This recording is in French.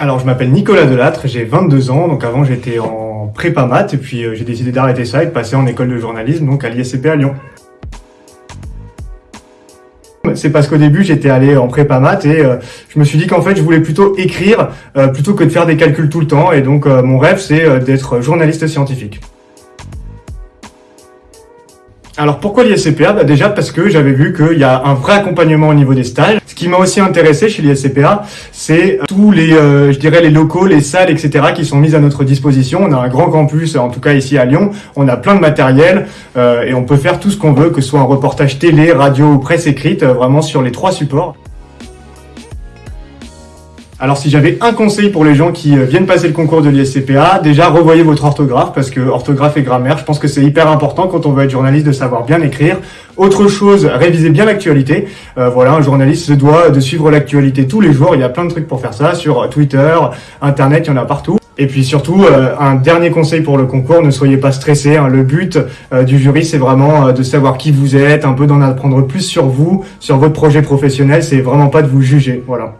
Alors, je m'appelle Nicolas Delattre, j'ai 22 ans. Donc, avant, j'étais en prépa maths et puis euh, j'ai décidé d'arrêter ça et de passer en école de journalisme, donc à l'ISCP à Lyon. C'est parce qu'au début, j'étais allé en prépa maths et euh, je me suis dit qu'en fait, je voulais plutôt écrire euh, plutôt que de faire des calculs tout le temps. Et donc, mon rêve, c'est d'être journaliste scientifique. Alors pourquoi l'ISCPA bah Déjà parce que j'avais vu qu'il y a un vrai accompagnement au niveau des stages. Ce qui m'a aussi intéressé chez l'ISCPA, c'est tous les, euh, je dirais, les locaux, les salles, etc. qui sont mises à notre disposition. On a un grand campus, en tout cas ici à Lyon. On a plein de matériel euh, et on peut faire tout ce qu'on veut, que ce soit un reportage télé, radio ou presse écrite, euh, vraiment sur les trois supports. Alors si j'avais un conseil pour les gens qui euh, viennent passer le concours de l'ISCPA, déjà revoyez votre orthographe parce que orthographe et grammaire, je pense que c'est hyper important quand on veut être journaliste de savoir bien écrire. Autre chose, révisez bien l'actualité. Euh, voilà, un journaliste se doit de suivre l'actualité tous les jours. Il y a plein de trucs pour faire ça sur Twitter, Internet, il y en a partout. Et puis surtout, euh, un dernier conseil pour le concours, ne soyez pas stressés. hein. Le but euh, du jury, c'est vraiment de savoir qui vous êtes, un peu d'en apprendre plus sur vous, sur votre projet professionnel. C'est vraiment pas de vous juger. Voilà.